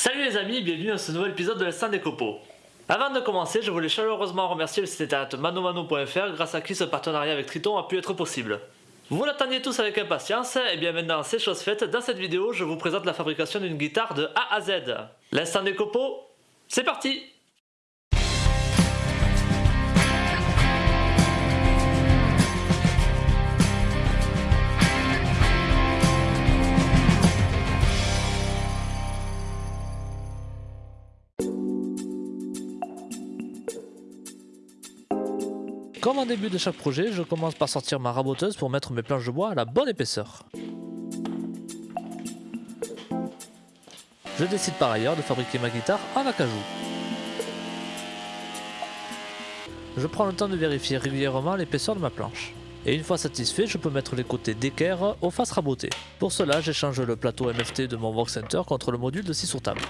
Salut les amis, bienvenue dans ce nouvel épisode de l'instant des copeaux. Avant de commencer, je voulais chaleureusement remercier le site internet manomano.fr grâce à qui ce partenariat avec Triton a pu être possible. Vous l'attendiez tous avec impatience, et bien maintenant c'est chose faite, dans cette vidéo je vous présente la fabrication d'une guitare de A à Z. L'instant des copeaux, c'est parti Comme en début de chaque projet, je commence par sortir ma raboteuse pour mettre mes planches de bois à la bonne épaisseur. Je décide par ailleurs de fabriquer ma guitare en acajou. Je prends le temps de vérifier régulièrement l'épaisseur de ma planche. Et une fois satisfait, je peux mettre les côtés d'équerre aux faces rabotées. Pour cela, j'échange le plateau MFT de mon Vox Center contre le module de 6 sur table.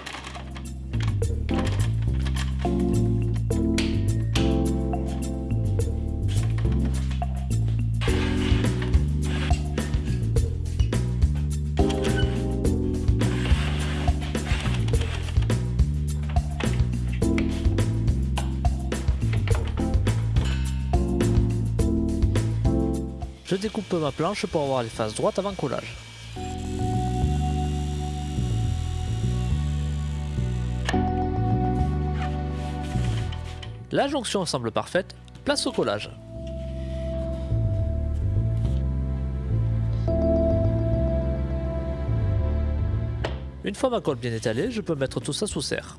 Découpe ma planche pour avoir les faces droites avant collage. La jonction semble parfaite, place au collage. Une fois ma colle bien étalée, je peux mettre tout ça sous serre.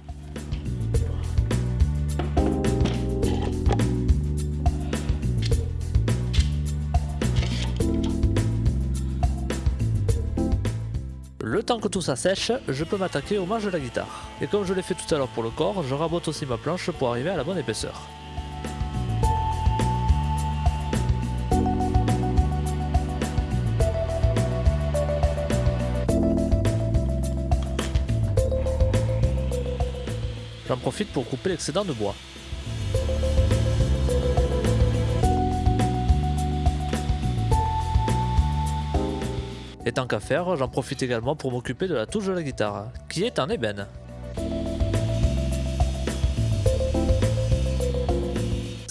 Le temps que tout ça sèche, je peux m'attaquer au manche de la guitare. Et comme je l'ai fait tout à l'heure pour le corps, je rabote aussi ma planche pour arriver à la bonne épaisseur. J'en profite pour couper l'excédent de bois. Et tant qu'à faire, j'en profite également pour m'occuper de la touche de la guitare, qui est en ébène.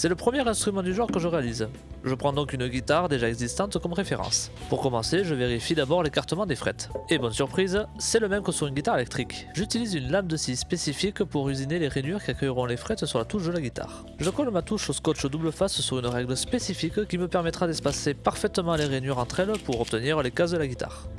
C'est le premier instrument du genre que je réalise. Je prends donc une guitare déjà existante comme référence. Pour commencer, je vérifie d'abord l'écartement des frettes. Et bonne surprise, c'est le même que sur une guitare électrique. J'utilise une lame de scie spécifique pour usiner les rainures qui accueilleront les frettes sur la touche de la guitare. Je colle ma touche au scotch double face sur une règle spécifique qui me permettra d'espacer parfaitement les rainures entre elles pour obtenir les cases de la guitare.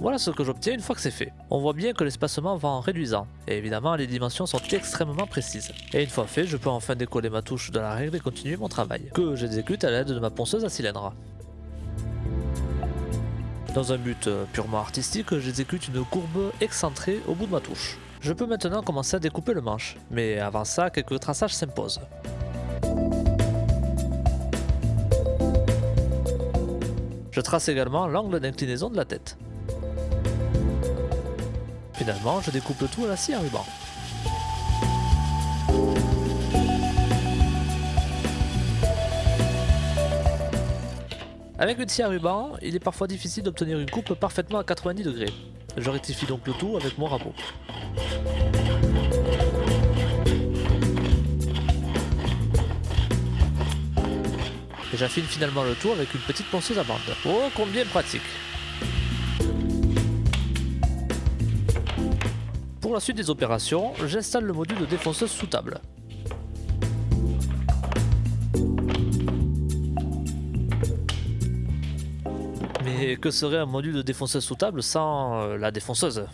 Voilà ce que j'obtiens une fois que c'est fait. On voit bien que l'espacement va en réduisant, et évidemment les dimensions sont extrêmement précises. Et une fois fait, je peux enfin décoller ma touche de la règle et continuer mon travail, que j'exécute à l'aide de ma ponceuse à cylindre. Dans un but euh, purement artistique, j'exécute une courbe excentrée au bout de ma touche. Je peux maintenant commencer à découper le manche, mais avant ça, quelques traçages s'imposent. Je trace également l'angle d'inclinaison de la tête. Finalement, je découpe le tout à la scie à ruban. Avec une scie à ruban, il est parfois difficile d'obtenir une coupe parfaitement à 90 degrés. Je rectifie donc le tout avec mon rabot. Et j'affine finalement le tout avec une petite ponceuse à bande. Oh, combien pratique Pour la suite des opérations, j'installe le module de défonceuse sous table. Mais que serait un module de défonceuse sous table sans euh, la défonceuse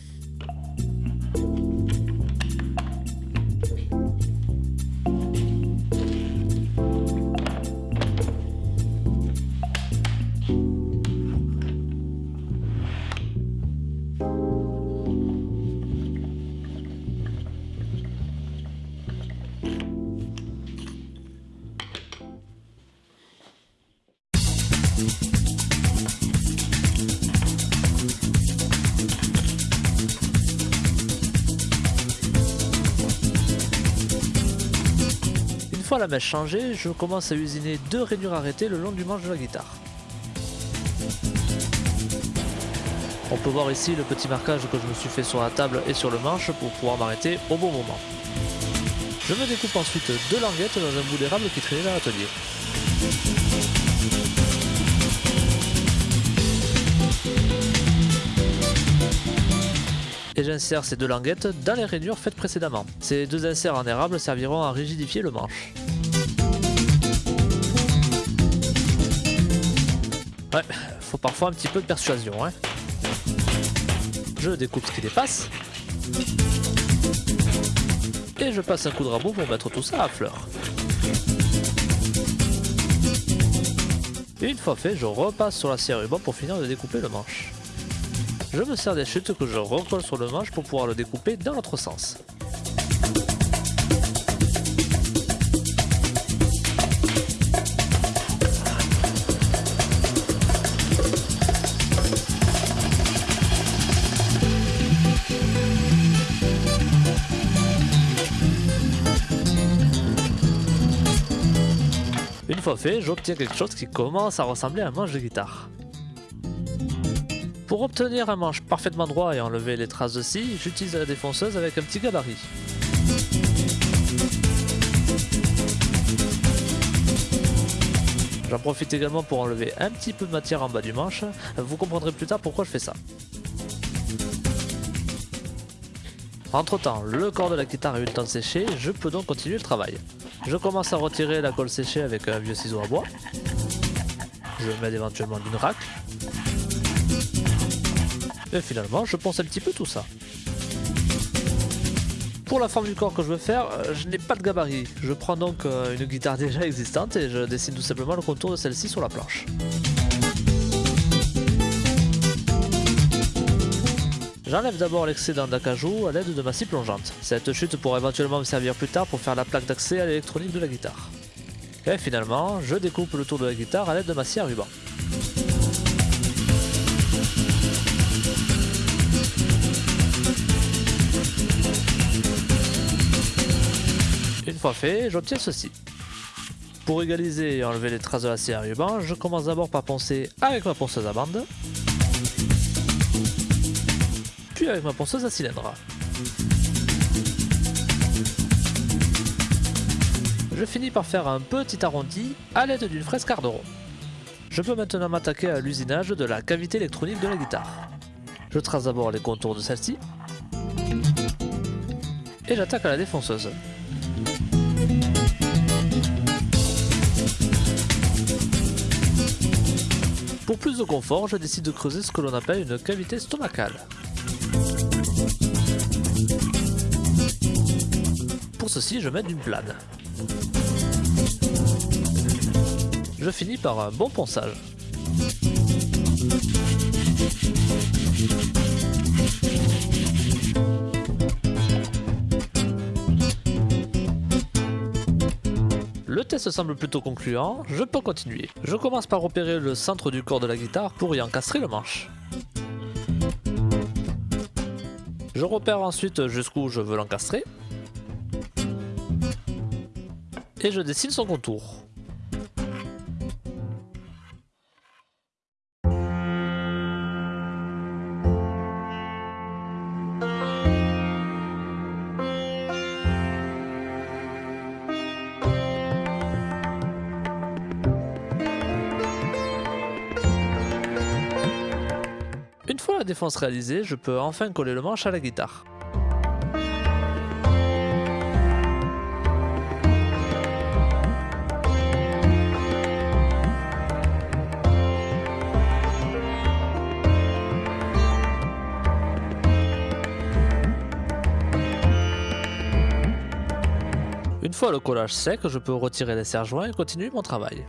la mèche changée, je commence à usiner deux rainures arrêtées le long du manche de la guitare. On peut voir ici le petit marquage que je me suis fait sur la table et sur le manche pour pouvoir m'arrêter au bon moment. Je me découpe ensuite deux languettes dans un bout d'érable qui traînait dans l'atelier. J'insère ces deux languettes dans les rainures faites précédemment. Ces deux inserts en érable serviront à rigidifier le manche. Ouais, faut parfois un petit peu de persuasion. Hein. Je découpe ce qui dépasse. Et je passe un coup de rabot pour mettre tout ça à fleur. une fois fait, je repasse sur la ruban pour finir de découper le manche. Je me sers des chutes que je recolle sur le manche pour pouvoir le découper dans l'autre sens. Une fois fait, j'obtiens quelque chose qui commence à ressembler à un manche de guitare. Pour obtenir un manche parfaitement droit et enlever les traces de scie, j'utilise la défonceuse avec un petit gabarit. J'en profite également pour enlever un petit peu de matière en bas du manche, vous comprendrez plus tard pourquoi je fais ça. Entre temps, le corps de la guitare le temps de sécher, je peux donc continuer le travail. Je commence à retirer la colle séchée avec un vieux ciseau à bois. Je mets éventuellement d'une racle. Et finalement, je pense un petit peu tout ça. Pour la forme du corps que je veux faire, euh, je n'ai pas de gabarit. Je prends donc euh, une guitare déjà existante et je dessine tout simplement le contour de celle-ci sur la planche. J'enlève d'abord l'excédent d'acajou à l'aide de ma scie plongeante. Cette chute pourra éventuellement me servir plus tard pour faire la plaque d'accès à l'électronique de la guitare. Et finalement, je découpe le tour de la guitare à l'aide de ma scie à ruban. Une fois fait, j'obtiens ceci. Pour égaliser et enlever les traces de la scie à ruban, je commence d'abord par poncer avec ma ponceuse à bande puis avec ma ponceuse à cylindre. Je finis par faire un petit arrondi à l'aide d'une fraise carderon. Je peux maintenant m'attaquer à l'usinage de la cavité électronique de la guitare. Je trace d'abord les contours de celle-ci. Et j'attaque à la défonceuse. Pour plus de confort, je décide de creuser ce que l'on appelle une cavité stomacale. Pour ceci, je mets d'une plane. Je finis par un bon ponçage. Le test semble plutôt concluant, je peux continuer. Je commence par opérer le centre du corps de la guitare pour y encastrer le manche. Je repère ensuite jusqu'où je veux l'encastrer. Et je dessine son contour. La défense réalisée, je peux enfin coller le manche à la guitare. Une fois le collage sec, je peux retirer les serre-joints et continuer mon travail.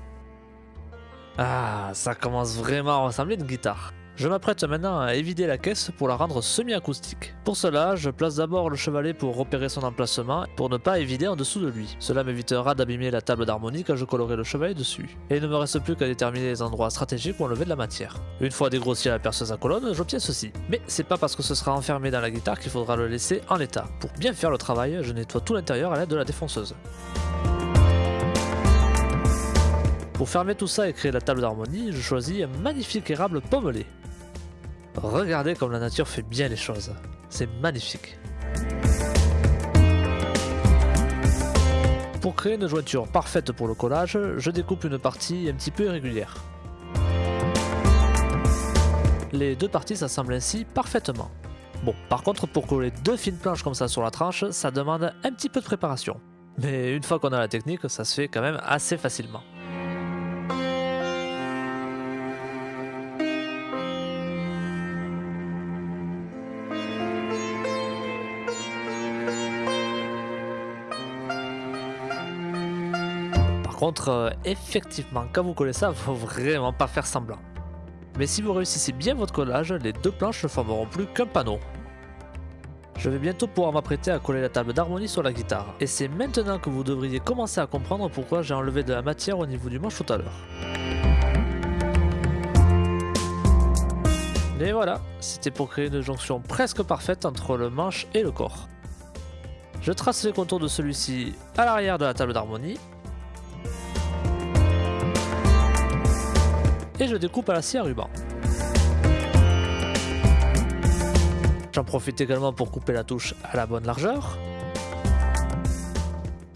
Ah, ça commence vraiment à ressembler à une guitare. Je m'apprête maintenant à évider la caisse pour la rendre semi-acoustique. Pour cela, je place d'abord le chevalet pour repérer son emplacement pour ne pas évider en dessous de lui. Cela m'évitera d'abîmer la table d'harmonie quand je collerai le chevalet dessus. Et il ne me reste plus qu'à déterminer les endroits stratégiques où enlever de la matière. Une fois dégrossi la perceuse à colonne, j'obtiens ceci. Mais c'est pas parce que ce sera enfermé dans la guitare qu'il faudra le laisser en l'état. Pour bien faire le travail, je nettoie tout l'intérieur à l'aide de la défonceuse. Pour fermer tout ça et créer la table d'harmonie, je choisis un magnifique érable pommelé. Regardez comme la nature fait bien les choses. C'est magnifique. Pour créer une jointure parfaite pour le collage, je découpe une partie un petit peu irrégulière. Les deux parties s'assemblent ainsi parfaitement. Bon, par contre, pour coller deux fines planches comme ça sur la tranche, ça demande un petit peu de préparation. Mais une fois qu'on a la technique, ça se fait quand même assez facilement. Contre, euh, effectivement, quand vous collez ça, faut vraiment pas faire semblant. Mais si vous réussissez bien votre collage, les deux planches ne formeront plus qu'un panneau. Je vais bientôt pouvoir m'apprêter à coller la table d'harmonie sur la guitare, et c'est maintenant que vous devriez commencer à comprendre pourquoi j'ai enlevé de la matière au niveau du manche tout à l'heure. Et voilà, c'était pour créer une jonction presque parfaite entre le manche et le corps. Je trace les contours de celui-ci à l'arrière de la table d'harmonie, et je découpe à la scie à ruban. J'en profite également pour couper la touche à la bonne largeur.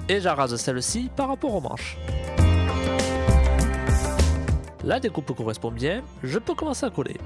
Et j'arrase celle-ci par rapport aux manches. La découpe correspond bien, je peux commencer à coller.